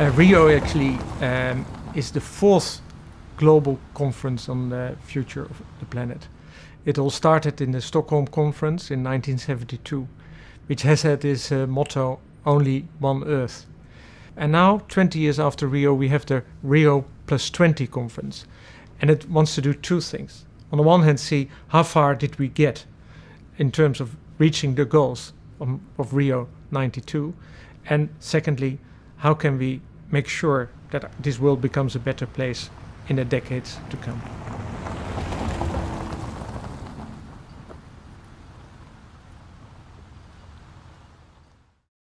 Uh, Rio actually um, is the fourth global conference on the future of the planet. It all started in the Stockholm Conference in 1972, which has had this uh, motto, only one Earth. And now, 20 years after Rio, we have the Rio Plus 20 conference. And it wants to do two things. On the one hand, see how far did we get in terms of reaching the goals of, of Rio 92. And secondly, how can we make sure that this world becomes a better place in the decades to come.